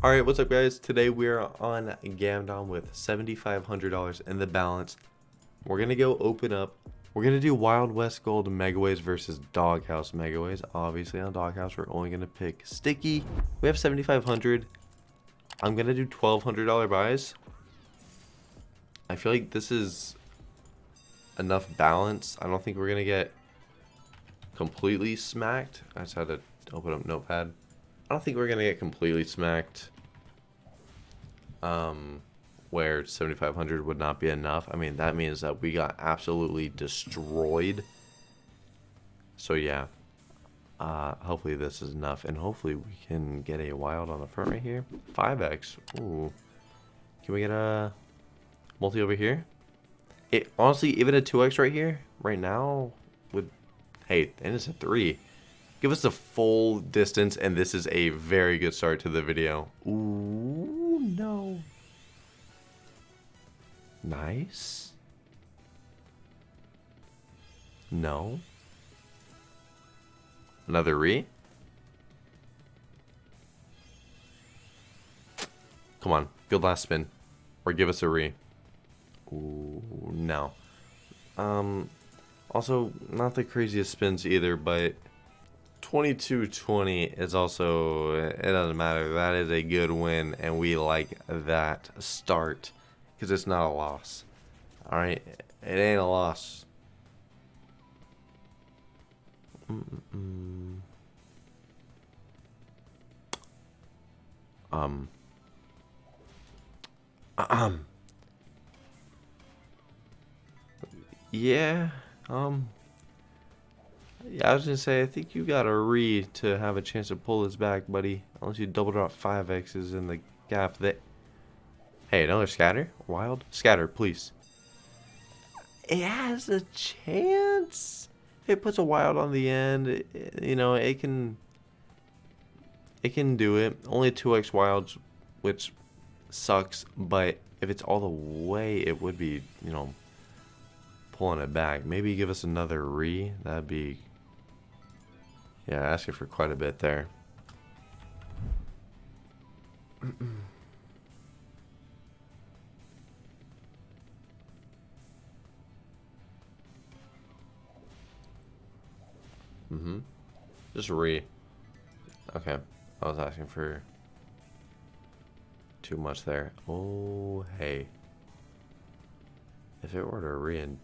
Alright, what's up guys? Today we're on Gamdom with $7,500 in the balance. We're to go open up. We're to do Wild West Gold Megaways versus Doghouse Megaways. Obviously on Doghouse we're only to pick Sticky. We have 7,500. I'm to do $1,200 buys. I feel like this is enough balance. I don't think we're to get completely smacked. I just had to open up Notepad. I don't think we're going to get completely smacked. Um, where 7,500 would not be enough. I mean, that means that we got absolutely destroyed. So, yeah. Uh, hopefully this is enough. And hopefully we can get a wild on the front right here. 5x. Ooh. Can we get a multi over here? It Honestly, even a 2x right here, right now, would... Hey, and it's a 3. Give us the full distance, and this is a very good start to the video. Ooh, no. Nice. No. Another re? Come on, good last spin. Or give us a re. Ooh, no. Um, also, not the craziest spins either, but 2220 is also, it doesn't matter. That is a good win, and we like that start because it's not a loss. All right, it ain't a loss. Mm -mm. Um. Um. Yeah. Um. Yeah, I was gonna say, I think you got a re to have a chance to pull this back, buddy. Unless you double drop 5x's in the gap that... Hey, another scatter? Wild? Scatter, please. It has a chance. If it puts a wild on the end, it, you know, it can... It can do it. Only 2x wilds, which sucks, but if it's all the way, it would be, you know, pulling it back. Maybe give us another re. That'd be yeah, asking for quite a bit there. mm-hmm. Just re. Okay. I was asking for too much there. Oh, hey. If it were to re and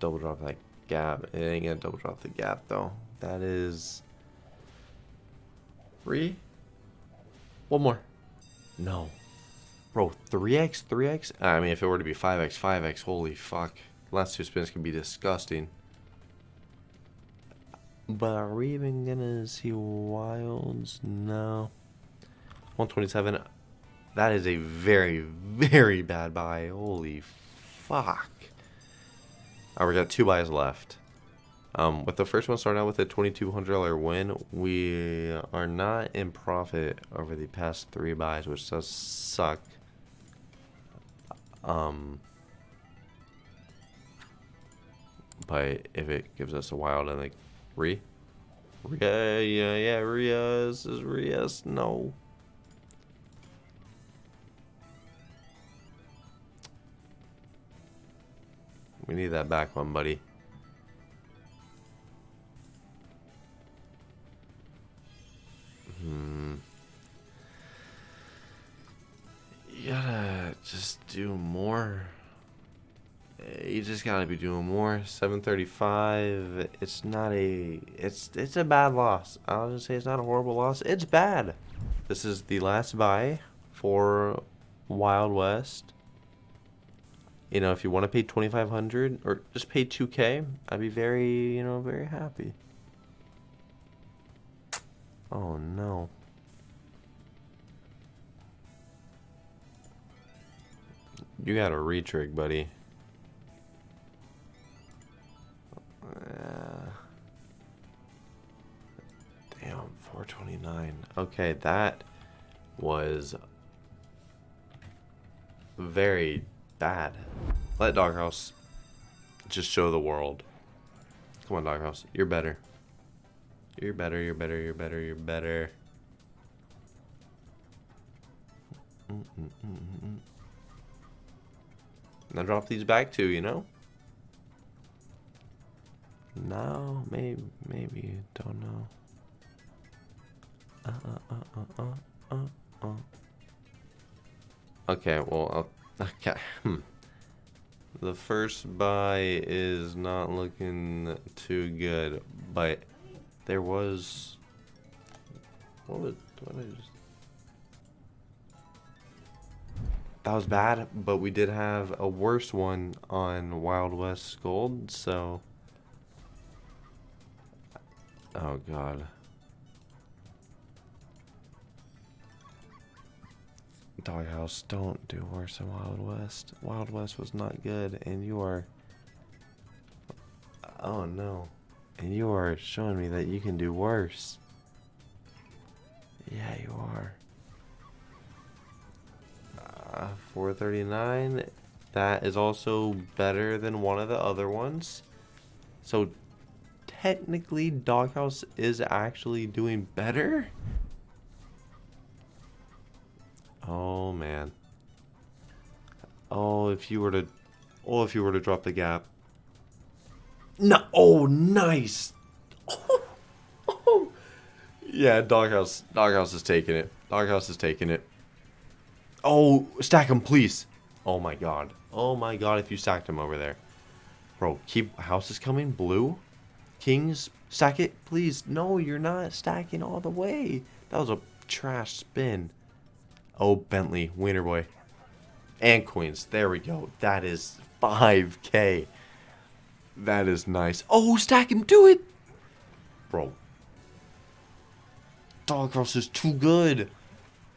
double drop that gap, it ain't gonna double drop the gap though. That is three. One more. No. Bro, 3x, 3x? I mean, if it were to be 5x, 5x, holy fuck. Last two spins can be disgusting. But are we even gonna see wilds? No. 127. That is a very, very bad buy. Holy fuck. Alright, we got two buys left. Um, with the first one starting out with a $2,200 win, we are not in profit over the past three buys, which does suck. Um, but if it gives us a wild and like re, yeah, yeah, yeah, Rias is Rias, no. We need that back one, buddy. Gotta be doing more. 735. It's not a. It's it's a bad loss. I'll just say it's not a horrible loss. It's bad. This is the last buy for Wild West. You know, if you want to pay 2500 or just pay 2k, I'd be very, you know, very happy. Oh no. You got a retrig, buddy. 429. Okay, that was very bad. Let Doghouse just show the world. Come on, Doghouse. You're better. You're better, you're better, you're better, you're better. now drop these back too, you know? No, maybe, maybe, don't know. Okay, well, I'll, okay. Hmm. The first buy is not looking too good, but there was. What was. What I just. That was bad, but we did have a worse one on Wild West Gold, so. Oh, God. Doghouse, don't do worse than Wild West. Wild West was not good, and you are. Oh no. And you are showing me that you can do worse. Yeah, you are. Uh, 439. That is also better than one of the other ones. So, technically, Doghouse is actually doing better? Oh man. Oh, if you were to, oh, if you were to drop the gap. No, oh, nice. Oh, oh. Yeah, doghouse, doghouse is taking it. Doghouse is taking it. Oh, stack him, please. Oh my god. Oh my god, if you stacked him over there. Bro, keep houses coming. Blue. Kings, stack it, please. No, you're not stacking all the way. That was a trash spin. Oh, Bentley, Wiener Boy. And Queens. There we go. That is 5k. That is nice. Oh, stack him. Do it. Bro. Doghouse is too good.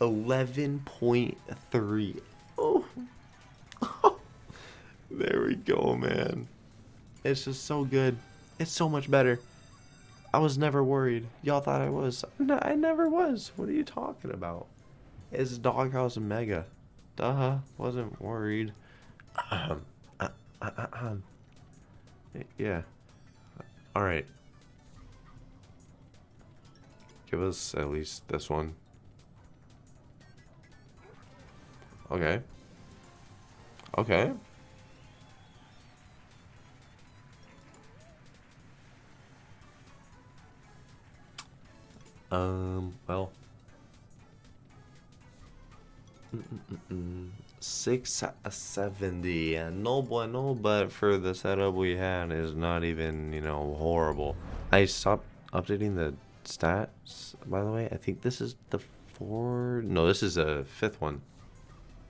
11.3. Oh. there we go, man. It's just so good. It's so much better. I was never worried. Y'all thought I was. I never was. What are you talking about? It's Doghouse Mega. Duh, wasn't worried. Um, uh, uh, uh, um, yeah. Alright. Give us at least this one. Okay. Okay. Um, well. 670 no bueno but for the setup we had is not even you know horrible. I stopped updating the stats by the way. I think this is the four no this is a fifth one.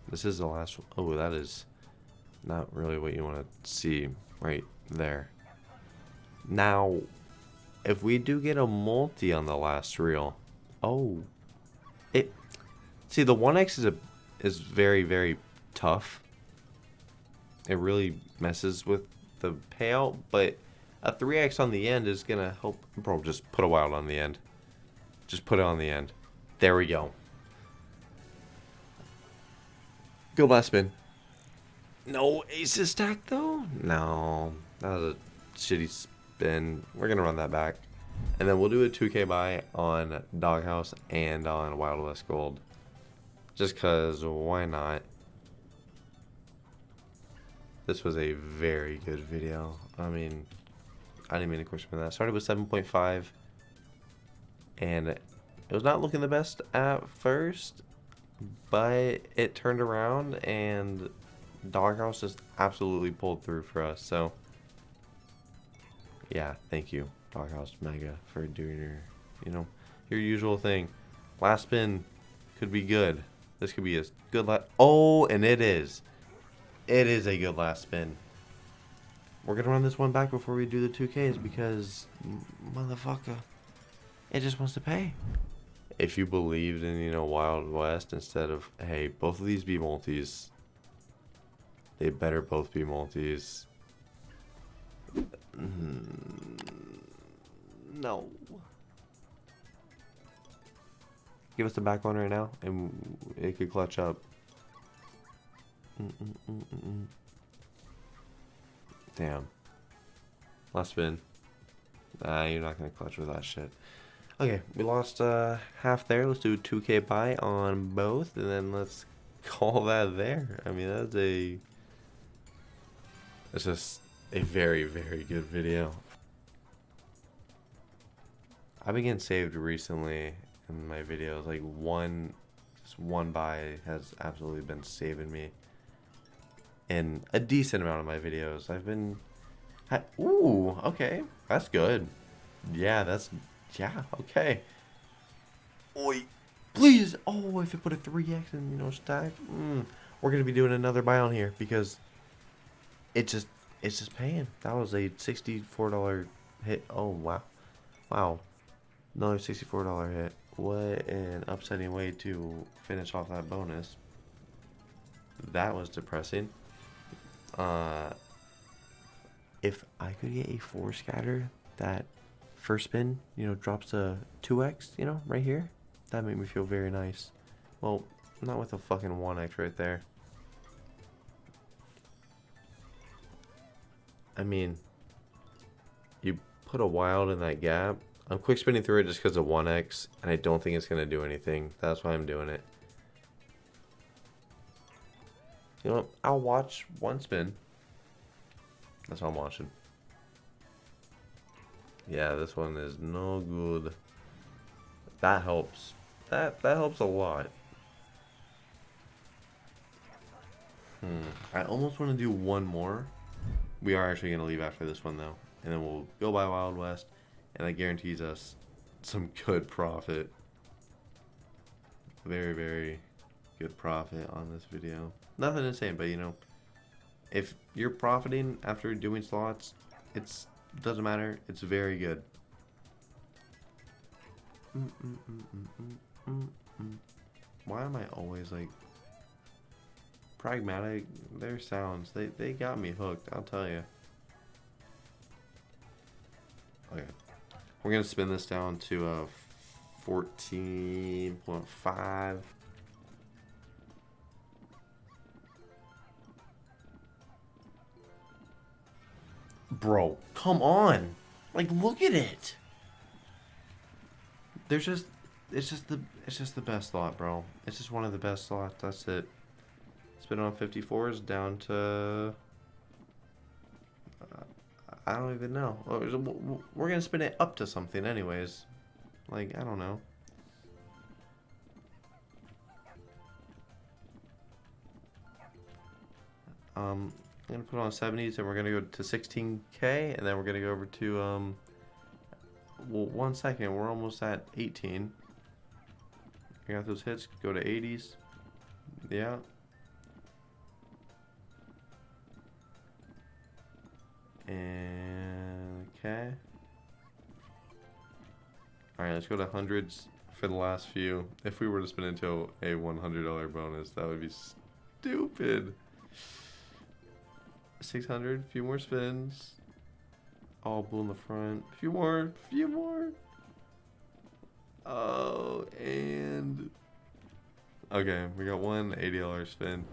This is the last one. oh that is not really what you want to see right there. Now if we do get a multi on the last reel oh it see the 1x is a is very, very tough. It really messes with the payout, but a 3x on the end is going to help. Bro, just put a wild on the end. Just put it on the end. There we go. Go last spin. No aces stack though? No. That was a shitty spin. We're going to run that back. And then we'll do a 2k buy on Doghouse and on Wild West Gold. Just because, why not? This was a very good video. I mean, I didn't mean to question that. Started with 7.5. And it was not looking the best at first. But it turned around and Doghouse just absolutely pulled through for us. So, yeah, thank you, Doghouse Mega, for doing your, you know, your usual thing. Last spin could be good. This could be a good last... Oh, and it is. It is a good last spin. We're going to run this one back before we do the 2Ks because, motherfucker, it just wants to pay. If you believed in, you know, Wild West instead of, hey, both of these be multis, they better both be multis. Mm, no. Give us the back one right now, and it could clutch up. Mm -mm -mm Damn. Last spin. Ah, you're not going to clutch with that shit. Okay, we lost uh, half there. Let's do 2k buy on both, and then let's call that there. I mean, that's a. It's just a very, very good video. I've been getting saved recently my videos. Like one, just one buy has absolutely been saving me. In a decent amount of my videos, I've been. I, ooh, okay, that's good. Yeah, that's yeah, okay. Oi, please. Oh, if it put a three X and you know stack, mm, we're gonna be doing another buy on here because it just it's just paying. That was a sixty-four dollar hit. Oh wow, wow, another sixty-four dollar hit. What an upsetting way to finish off that bonus. That was depressing. Uh, if I could get a four scatter that first spin, you know, drops a 2x, you know, right here, that made me feel very nice. Well, not with a fucking 1x right there. I mean, you put a wild in that gap. I'm quick spinning through it just because of 1x, and I don't think it's going to do anything. That's why I'm doing it. You know what? I'll watch one spin. That's all I'm watching. Yeah, this one is no good. That helps. That that helps a lot. Hmm. I almost want to do one more. We are actually going to leave after this one, though. And then we'll go by Wild West. And that guarantees us some good profit. Very, very good profit on this video. Nothing insane, but you know, if you're profiting after doing slots, it's doesn't matter. It's very good. Mm -mm -mm Why am I always like pragmatic? Their sounds they they got me hooked. I'll tell you. We're gonna spin this down to a point five. Bro, come on. Like look at it. There's just it's just the it's just the best slot, bro. It's just one of the best slots. That's it. Spin on 54s down to uh, I don't even know. We're gonna spin it up to something, anyways. Like I don't know. Um, I'm gonna put on 70s and we're gonna go to 16k and then we're gonna go over to um well one second we're almost at 18 I got those hits go to 80s yeah okay alright let's go to hundreds for the last few if we were to spin into a $100 bonus that would be stupid 600, a few more spins. All blue in the front. Few more, few more. Oh, and... Okay, we got one $80 spin.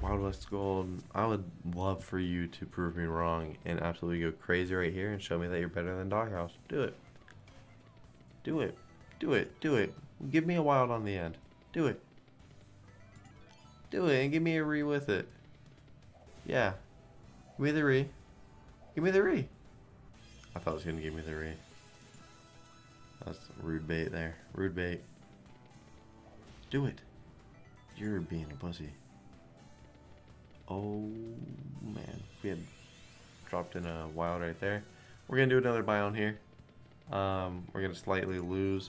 Wild West Gold, I would love for you to prove me wrong and absolutely go crazy right here and show me that you're better than Doghouse. Do it. Do it. Do it. Do it. Give me a wild on the end. Do it. Do it and give me a re with it. Yeah, Give me the re. Give me the re. I thought it was going to give me the re. That's rude bait there. Rude bait. Do it. You're being a pussy. Oh, man. We had dropped in a wild right there. We're going to do another buy on here. Um, we're going to slightly lose.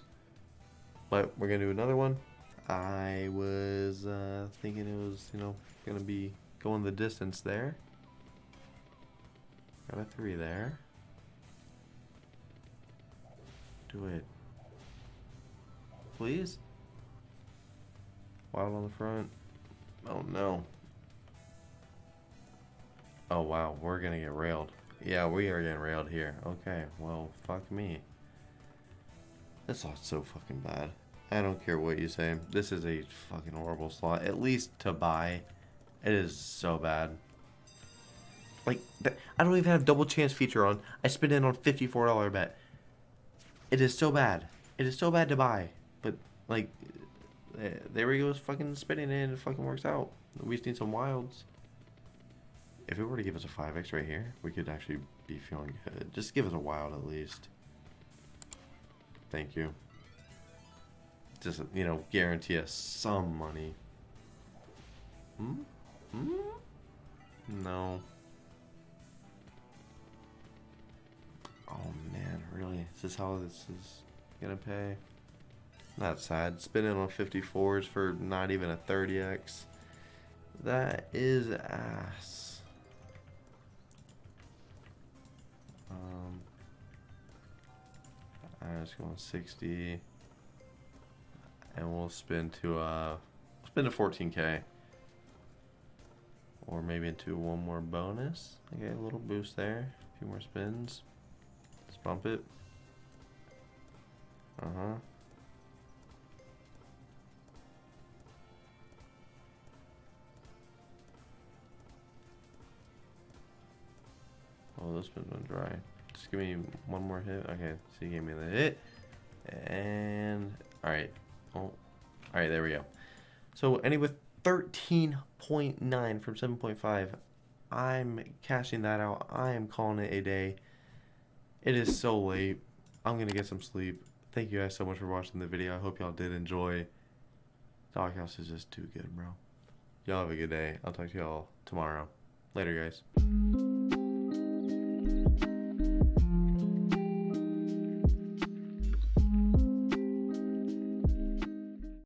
But we're going to do another one. I was uh, thinking it was, you know, going to be going the distance there. Got a three there. Do it. Please? Wild on the front. Oh no. Oh wow, we're gonna get railed. Yeah, we are getting railed here. Okay, well, fuck me. This slot's so fucking bad. I don't care what you say. This is a fucking horrible slot. At least to buy, it is so bad. Like, I don't even have double chance feature on. I spent in on $54 bet. It is so bad. It is so bad to buy. But, like, There he goes, fucking spinning and it fucking works out. We just need some wilds. If it were to give us a 5x right here, we could actually be feeling good. Just give us a wild at least. Thank you. Just, you know, guarantee us some money. Hmm? Hmm? No. Oh man, really? Is this how this is gonna pay? Not sad. Spinning on 54s for not even a 30x. That is ass. Um, I'm just going 60. And we'll spin to, uh, spin to 14k. Or maybe into one more bonus. Okay, a little boost there. A few more spins. Let's bump it. Uh Oh, this one's been dry. Just give me one more hit. Okay, so you gave me the hit. And, alright. Oh, alright, there we go. So, ending with 13.9 from 7.5. I'm cashing that out. I am calling it a day. It is so late. I'm going to get some sleep. Thank you guys so much for watching the video. I hope y'all did enjoy. Doghouse is just too good, bro. Y'all have a good day. I'll talk to y'all tomorrow. Later, guys.